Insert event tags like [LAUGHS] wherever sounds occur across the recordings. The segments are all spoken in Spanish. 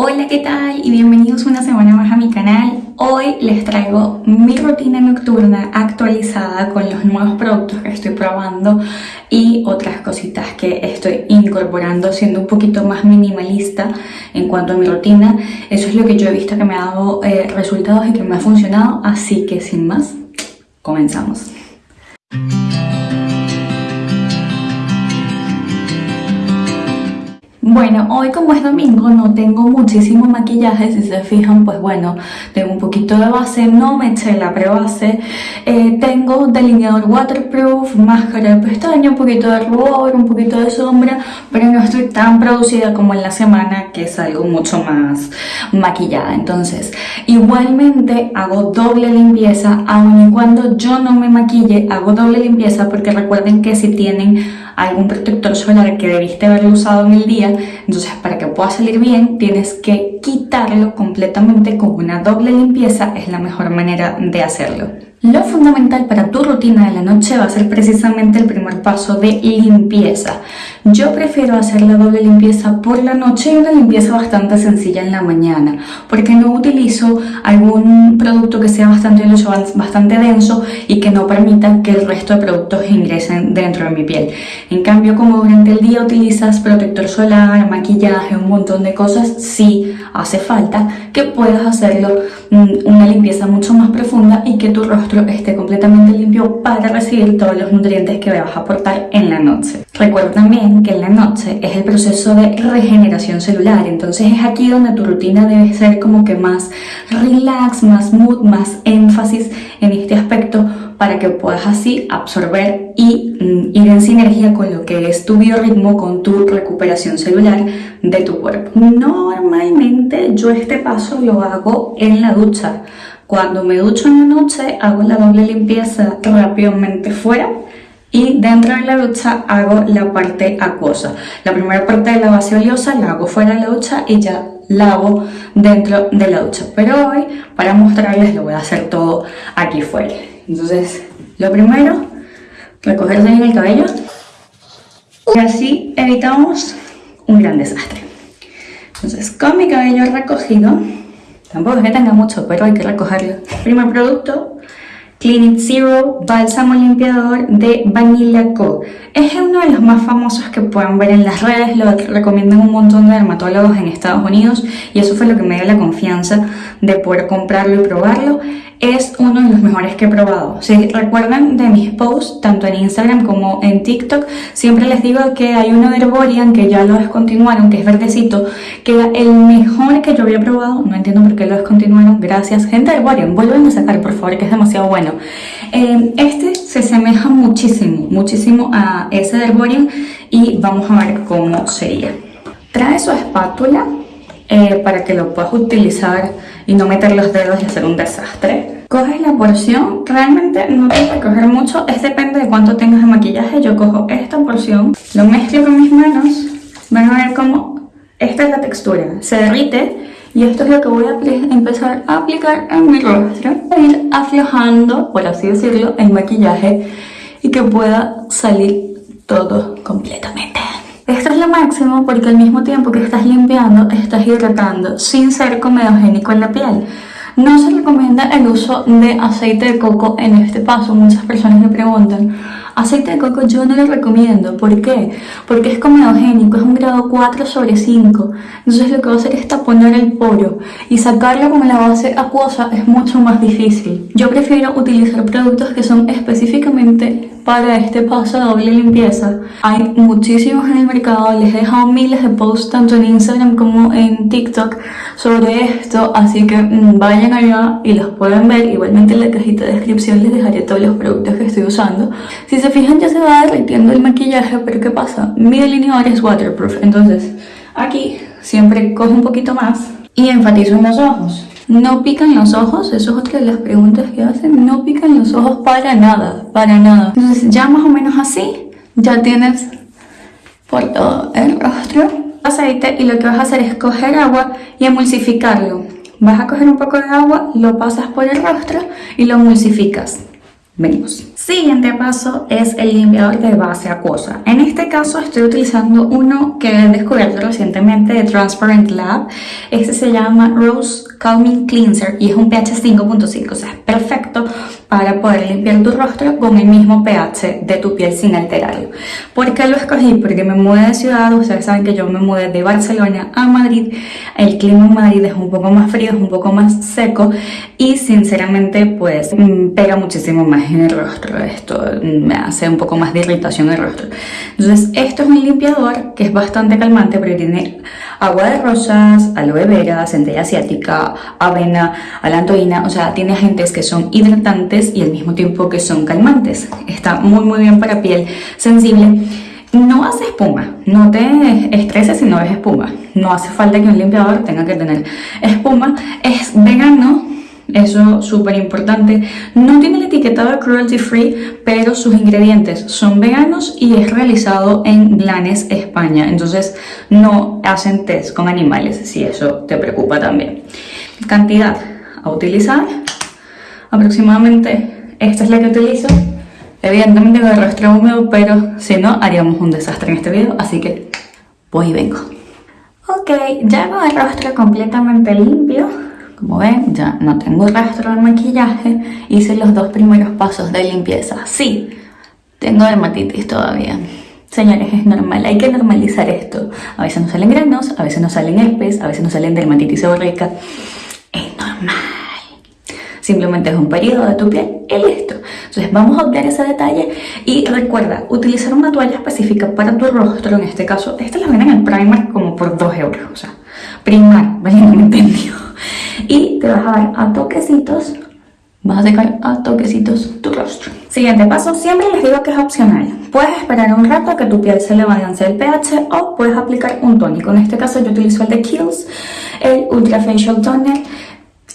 Hola, ¿qué tal? Y bienvenidos una semana más a mi canal. Hoy les traigo mi rutina nocturna actualizada con los nuevos productos que estoy probando y otras cositas que estoy incorporando siendo un poquito más minimalista en cuanto a mi rutina. Eso es lo que yo he visto que me ha dado eh, resultados y que me ha funcionado, así que sin más, comenzamos. Bueno, hoy como es domingo no tengo muchísimo maquillaje, si se fijan, pues bueno, tengo un poquito de base, no me eché la prebase, eh, tengo delineador waterproof, máscara de pestaña, un poquito de rubor, un poquito de sombra, pero no estoy tan producida como en la semana que salgo mucho más maquillada. Entonces, igualmente hago doble limpieza, aun cuando yo no me maquille, hago doble limpieza porque recuerden que si tienen algún protector solar que debiste haberlo usado en el día, entonces para que pueda salir bien tienes que quitarlo completamente con una doble limpieza, es la mejor manera de hacerlo. Lo fundamental para tu rutina de la noche va a ser precisamente el primer paso de limpieza. Yo prefiero hacer la doble limpieza por la noche y una limpieza bastante sencilla en la mañana, porque no utilizo algún producto que sea bastante, bastante denso y que no permita que el resto de productos ingresen dentro de mi piel. En cambio, como durante el día utilizas protector solar, maquillaje, un montón de cosas, sí hace falta que puedas hacerlo mm, una limpieza mucho más profunda y que tu rostro esté completamente limpio para recibir todos los nutrientes que vas a aportar en la noche. Recuerda también que en la noche es el proceso de regeneración celular, entonces es aquí donde tu rutina debe ser como que más relax, más mood, más énfasis en este aspecto para que puedas así absorber y mm, ir en sinergia con lo que es tu biorritmo, con tu recuperación celular de tu cuerpo. Normalmente yo este paso lo hago en la ducha. Cuando me ducho en la noche hago la doble limpieza rápidamente fuera y dentro de la ducha hago la parte acuosa. La primera parte de la base oleosa la hago fuera de la ducha y ya la hago dentro de la ducha. Pero hoy, para mostrarles, lo voy a hacer todo aquí fuera. Entonces, lo primero, recogerse en el cabello y así evitamos un gran desastre. Entonces, con mi cabello recogido, tampoco es que tenga mucho, pero hay que recogerlo. Primer producto, Clinic Zero Bálsamo Limpiador de Vanilla Co. Es uno de los más famosos que pueden ver en las redes, lo recomiendan un montón de dermatólogos en Estados Unidos y eso fue lo que me dio la confianza de poder comprarlo y probarlo es uno de los mejores que he probado. Si recuerdan de mis posts, tanto en Instagram como en TikTok, siempre les digo que hay uno de Herborian que ya lo descontinuaron, que es verdecito, que era el mejor que yo había probado. No entiendo por qué lo descontinuaron. Gracias, gente de Herborian. Vuelven a sacar, por favor, que es demasiado bueno. Eh, este se asemeja muchísimo, muchísimo a ese de Herborian y vamos a ver cómo sería. Trae su espátula eh, para que lo puedas utilizar y no meter los dedos y hacer un desastre. Coges la porción, realmente no tienes que coger mucho, es depende de cuánto tengas de maquillaje. Yo cojo esta porción, lo mezclo con mis manos, van a ver cómo esta es la textura, se derrite y esto es lo que voy a empezar a aplicar en mi rostro. Ir aflojando, por así decirlo, el maquillaje y que pueda salir todo completamente. Esto es lo máximo porque al mismo tiempo que estás limpiando, estás hidratando sin ser comedogénico en la piel. No se recomienda el uso de aceite de coco en este paso. Muchas personas me preguntan, aceite de coco yo no lo recomiendo. ¿Por qué? Porque es comedogénico, es un grado 4 sobre 5. Entonces lo que va a hacer es taponar el poro y sacarlo con la base acuosa es mucho más difícil. Yo prefiero utilizar productos que son específicamente para este paso de doble limpieza. Hay muchísimos en el mercado, les he dejado miles de posts tanto en Instagram como en TikTok sobre esto, así que mm, vayan allá y los pueden ver. Igualmente en la cajita de descripción les dejaré todos los productos que estoy usando. Si se fijan ya se va derritiendo el maquillaje, pero ¿qué pasa? Mi delineador es waterproof, entonces aquí siempre cojo un poquito más y enfatizo en los ojos. No pican los ojos, eso es otra de las preguntas que hacen. No pican los ojos para nada, para nada. Entonces ya más o menos así, ya tienes por todo el rostro aceite y lo que vas a hacer es coger agua y emulsificarlo. Vas a coger un poco de agua, lo pasas por el rostro y lo emulsificas. Venimos. Siguiente paso es el limpiador de base acuosa. En este caso estoy utilizando uno que he descubierto recientemente de Transparent Lab. Este se llama Rose Calming Cleanser y es un pH 5.5, o sea, es perfecto para poder limpiar tu rostro con el mismo pH de tu piel sin alterarlo. ¿Por qué lo escogí? Porque me mudé de ciudad, ustedes saben que yo me mudé de Barcelona a Madrid, el clima en Madrid es un poco más frío, es un poco más seco y sinceramente pues mm, pega muchísimo más en el rostro, esto me hace un poco más de irritación en el rostro. Entonces esto es un limpiador que es bastante calmante porque tiene agua de rosas, aloe vera, centella asiática, avena, alantoína, o sea, tiene agentes que son hidratantes y al mismo tiempo que son calmantes. Está muy muy bien para piel sensible. No hace espuma, no te estreses si no ves espuma. No hace falta que un limpiador tenga que tener espuma. Es vegano, eso súper importante. No tiene el etiquetado cruelty free, pero sus ingredientes son veganos y es realizado en Blanes, España. Entonces no hacen test con animales, si eso te preocupa también. Cantidad a utilizar, aproximadamente esta es la que utilizo. Evidentemente con el rostro húmedo, pero si no haríamos un desastre en este video, así que voy y vengo. Ok, ya con el rostro completamente limpio, como ven, ya no tengo rastro de maquillaje. Hice los dos primeros pasos de limpieza. Sí, tengo dermatitis todavía. Señores, es normal, hay que normalizar esto. A veces nos salen granos, a veces nos salen herpes, a veces nos salen dermatitis seborreica. Es normal. Simplemente es un periodo de tu piel y listo. Entonces vamos a obviar ese detalle y recuerda, utilizar una toalla específica para tu rostro, en este caso, esta la venden en el primer como por 2 euros, o sea, primar, ¿vale? [LAUGHS] No me y te vas a dar a toquecitos vas a secar a toquecitos tu rostro. Siguiente paso, siempre les digo que es opcional. Puedes esperar un rato a que tu piel se le balance el pH o puedes aplicar un tónico. En este caso yo utilizo el de Kiehl's, el Ultra Facial Toner.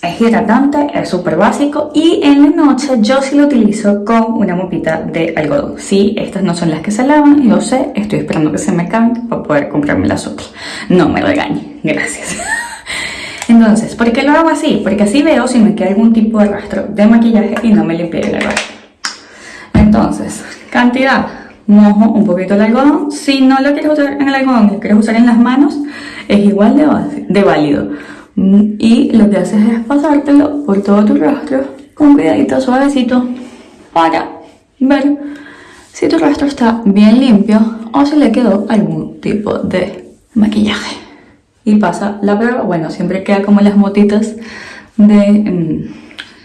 Es hidratante, es súper básico y en la noche yo sí lo utilizo con una mopita de algodón. Sí, estas no son las que se lavan, lo sé, estoy esperando que se me cambien para poder comprarme las otras. No me regañen, gracias. [LAUGHS] Entonces, ¿por qué lo hago así? Porque así veo si me queda algún tipo de rastro de maquillaje y no me limpie el rastro. Entonces, cantidad, mojo un poquito el algodón. Si no lo quieres usar en el algodón, lo quieres usar en las manos, es igual de, de válido. Mm, y lo que haces es pasártelo por todo tu rostro con cuidadito, suavecito, para ver si tu rastro está bien limpio o si le quedó algún tipo de maquillaje y pasa la prueba. Bueno, siempre queda como las motitas de mm,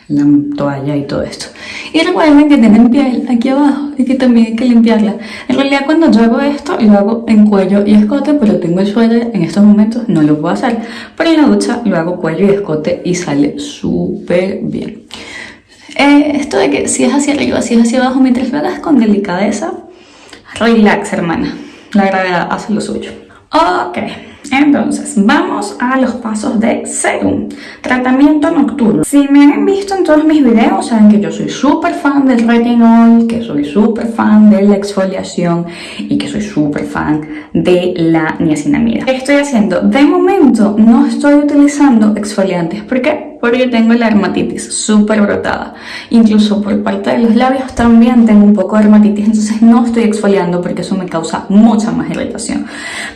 la toalla y todo esto. Y recuerden que tienen piel aquí abajo y que también hay que limpiarla. En realidad cuando yo hago esto lo hago en cuello y escote, pero tengo el suéter en estos momentos, no lo puedo hacer. Pero en la ducha lo hago cuello y escote y sale súper bien. Eh, esto de que si es hacia arriba, si es hacia abajo, mientras lo hagas con delicadeza, relax hermana, la gravedad hace lo suyo. Ok. Entonces, vamos a los pasos de serum, tratamiento nocturno. Si me han visto en todos mis videos, saben que yo soy súper fan del retinol, que soy súper fan de la exfoliación y que soy súper fan de la niacinamida. ¿Qué estoy haciendo? De momento no estoy utilizando exfoliantes. ¿Por qué? Porque tengo la dermatitis súper brotada. Incluso por parte de los labios también tengo un poco de dermatitis, entonces no estoy exfoliando porque eso me causa mucha más irritación.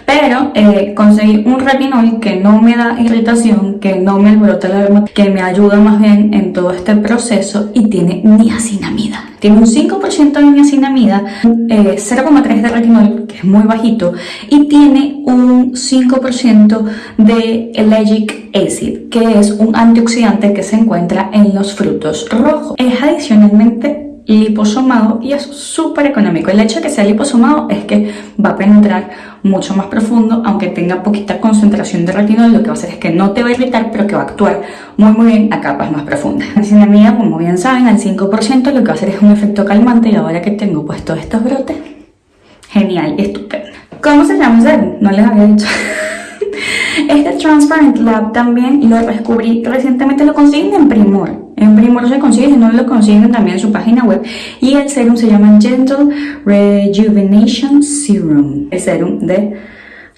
Pero eh, conseguí un retinol que no me da irritación, que no me alborota la dermatitis, que me ayuda más bien en todo este proceso y tiene niacinamida. Tiene un 5% de niacinamida, 0,3% eh, de retinol, que es muy bajito, y tiene un 5% de allergic acid, que es un antioxidante que se encuentra en los frutos rojos. Es adicionalmente liposomado y es súper económico. El hecho de que sea liposomado es que va a penetrar mucho más profundo, aunque tenga poquita concentración de retinol, lo que va a hacer es que no te va a irritar, pero que va a actuar muy muy bien a capas más profundas. [LAUGHS] La mía, como bien saben, al 5% lo que va a hacer es un efecto calmante y ahora que tengo puestos estos brotes, genial, estupendo. ¿Cómo se llama? No les había dicho. [LAUGHS] Este Transparent Lab también lo descubrí recientemente, lo consiguen en Primor. En Primor se consigue, si no lo consiguen también en su página web. Y el serum se llama Gentle Rejuvenation Serum. El serum de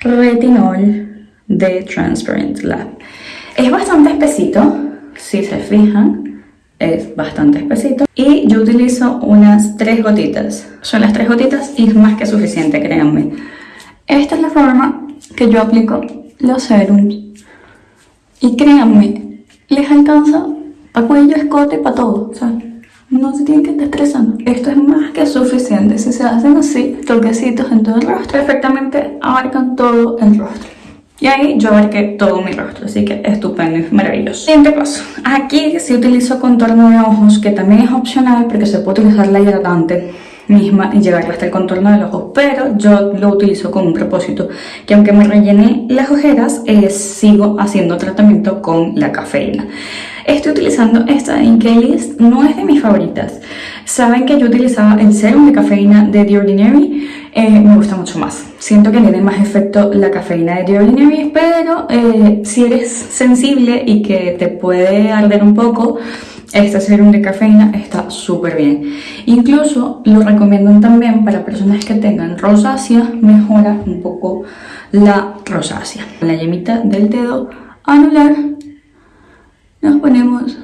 retinol de Transparent Lab. Es bastante espesito, si se fijan. es bastante espesito. Y yo utilizo unas tres gotitas. Son las tres gotitas y es más que suficiente, créanme. Esta es la forma que yo aplico los serums. Y créanme, les alcanza para cuello, escote, para todo. O sea, no se tienen que estar estresando. Esto es más que suficiente. Si se hacen así, toquecitos en todo el rostro, perfectamente abarcan todo el rostro. Y ahí yo abarqué todo mi rostro, así que estupendo y maravilloso. Siguiente paso. Aquí sí utilizo contorno de ojos, que también es opcional porque se puede utilizar la hidratante misma y llevarla hasta el contorno del ojo, pero yo lo utilizo con un propósito, que aunque me rellene las ojeras, eh, sigo haciendo tratamiento con la cafeína. Estoy utilizando esta de Inkeylis, no es de mis favoritas. Saben que yo utilizaba el serum de cafeína de The Ordinary, eh, me gusta mucho más. Siento que tiene más efecto la cafeína de The Ordinary, pero eh, si eres sensible y que te puede arder un poco, este serum de cafeína está súper bien. Incluso lo recomiendo también para personas que tengan rosácea, mejora un poco la rosácea. La yemita del dedo anular nos ponemos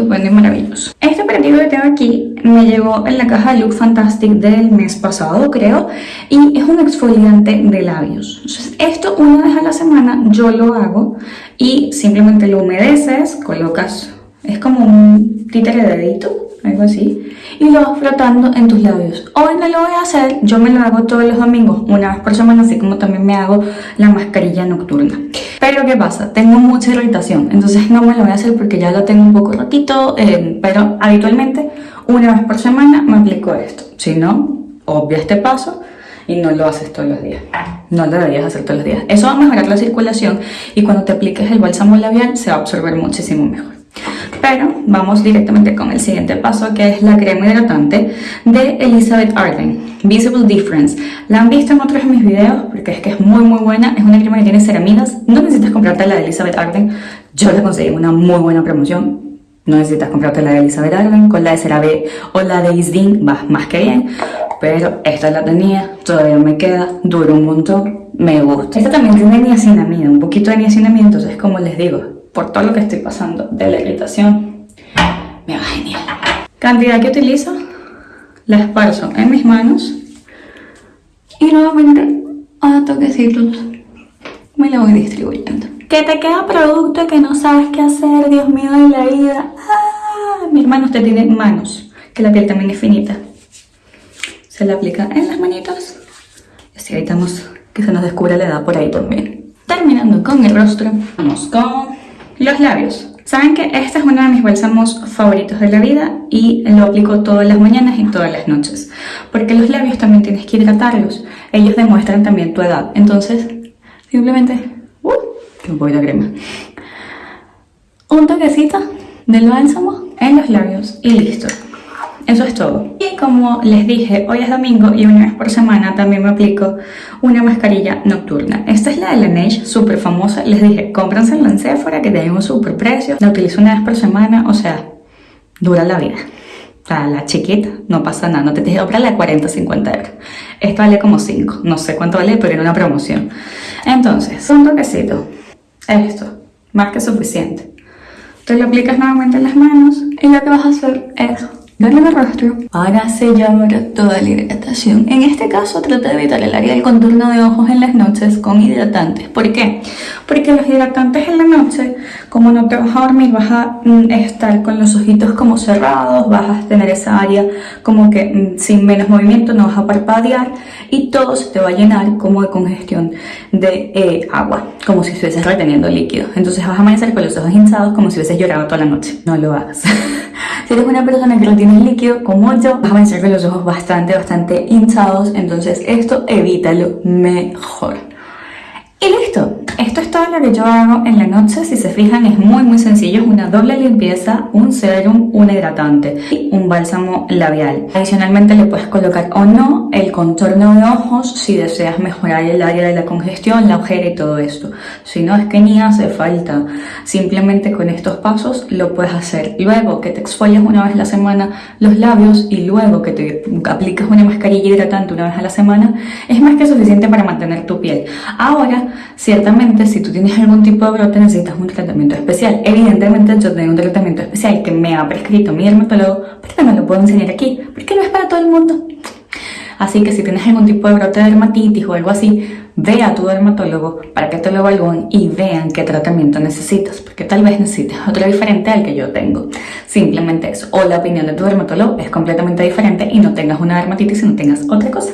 estupendo y maravilloso. Este operativo que tengo aquí me llegó en la caja de Look Fantastic del mes pasado, creo, y es un exfoliante de labios. Entonces, esto una vez a la semana yo lo hago y simplemente lo humedeces, colocas, es como un títere de dedito, algo así, y lo vas frotando en tus labios. Hoy no lo voy a hacer, yo me lo hago todos los domingos, una vez por semana, así como también me hago la mascarilla nocturna. Pero ¿qué pasa? Tengo mucha irritación, entonces no me lo voy a hacer porque ya lo tengo un poco ratito, eh, pero habitualmente una vez por semana me aplico esto. Si no, obvia este paso y no lo haces todos los días. No lo deberías hacer todos los días. Eso va a mejorar la circulación y cuando te apliques el bálsamo labial se va a absorber muchísimo mejor. Pero vamos directamente con el siguiente paso que es la crema hidratante de Elizabeth Arden Visible Difference. La han visto en otros de mis videos porque es que es muy muy buena. Es una crema que tiene ceramidas. No necesitas comprarte la de Elizabeth Arden. Yo la conseguí una muy buena promoción. No necesitas comprarte la de Elizabeth Arden. Con la de CeraVe o la de Isdin vas más que bien. Pero esta la tenía, todavía me queda, dura un montón, me gusta. Esta también tiene niacinamida, un poquito de niacinamida, entonces como les digo, por todo lo que estoy pasando de la irritación, me va genial. Cantidad que utilizo, la esparzo en mis manos y nuevamente a toquecitos me la voy distribuyendo. Que te queda producto que no sabes qué hacer, Dios mío de la vida. ¡Ah! Mi hermano usted tiene manos, que la piel también es finita. Se la aplica en las manitos y así evitamos que se nos descubra la edad por ahí también. Terminando con el rostro, vamos con los labios. Saben que este es uno de mis bálsamos favoritos de la vida y lo aplico todas las mañanas y todas las noches. Porque los labios también tienes que hidratarlos. Ellos demuestran también tu edad. Entonces, simplemente... ¡Uh! Que un poquito de crema. Un toquecito del bálsamo en los labios y listo. Eso es todo. Y como les dije, hoy es domingo y una vez por semana también me aplico una mascarilla nocturna. Esta es la de Laneige, súper famosa. Les dije, cómprense en Sephora que tiene un súper precio. La utilizo una vez por semana, o sea, dura la vida. O la chiquita, no pasa nada. No te tienes que comprar la de 40 50 euros. Esta vale como 5. No sé cuánto vale, pero era una promoción. Entonces, un toquecito. Esto, más que suficiente. Te lo aplicas nuevamente en las manos y lo que vas a hacer es darle el rostro para sellar toda la hidratación. En este caso trata de evitar el área del contorno de ojos en las noches con hidratantes. ¿Por qué? Porque los hidratantes en la noche, como no te vas a dormir, vas a mm, estar con los ojitos como cerrados, vas a tener esa área como que mm, sin menos movimiento, no vas a parpadear y todo se te va a llenar como de congestión de eh, agua, como si estuvieses reteniendo líquido. Entonces vas a amanecer con los ojos hinchados como si hubieses llorado toda la noche. No lo hagas. [LAUGHS] si eres una persona que no tiene líquido como yo, vas a amanecer con los ojos bastante, bastante hinchados, entonces esto evítalo mejor. Y listo, esto es todo lo que yo hago en la noche, si se fijan es muy muy sencillo, es una doble limpieza, un serum, un hidratante y un bálsamo labial. Adicionalmente le puedes colocar o no el contorno de ojos si deseas mejorar el área de la congestión, la ojera y todo esto. Si no es que ni hace falta, simplemente con estos pasos lo puedes hacer. Luego que te exfolias una vez a la semana los labios y luego que te aplicas una mascarilla hidratante una vez a la semana, es más que suficiente para mantener tu piel. Ahora ciertamente si tú tienes algún tipo de brote necesitas un tratamiento especial. Evidentemente yo tengo un tratamiento especial que me ha prescrito mi dermatólogo, pero no lo puedo enseñar aquí, porque no es para todo el mundo. Así que si tienes algún tipo de brote de dermatitis o algo así, ve a tu dermatólogo para que te lo evalúen y vean qué tratamiento necesitas, porque tal vez necesites otro diferente al que yo tengo. Simplemente eso. O la opinión de tu dermatólogo es completamente diferente y no tengas una dermatitis y no tengas otra cosa.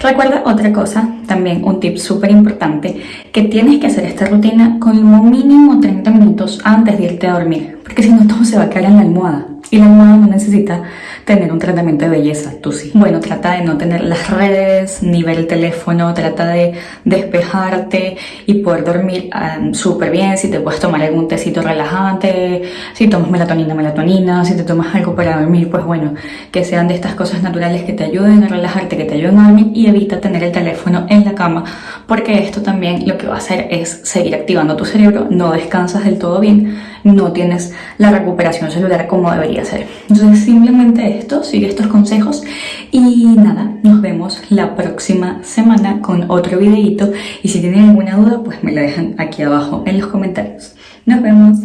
Recuerda otra cosa, también un tip súper importante, que tienes que hacer esta rutina con mínimo 30 minutos antes de irte a dormir, porque si no todo se va a quedar en la almohada y la almohada no necesita tener un tratamiento de belleza, tú sí. Bueno, trata de no tener las redes, ni ver el teléfono, trata de despejarte y poder dormir um, súper bien, si te puedes tomar algún tecito relajante, si tomas melatonina, melatonina, si te tomas algo para dormir, pues bueno, que sean de estas cosas naturales que te ayuden a relajarte, que te ayuden a dormir y evita tener el teléfono en la cama, porque esto también lo que va a hacer es seguir activando tu cerebro, no descansas del todo bien, no tienes la recuperación celular como debería ser. Entonces simplemente esto, sigue estos consejos y nada, nos vemos la próxima semana con otro videito y si tienen alguna duda pues me la dejan aquí abajo en los comentarios. Nos vemos.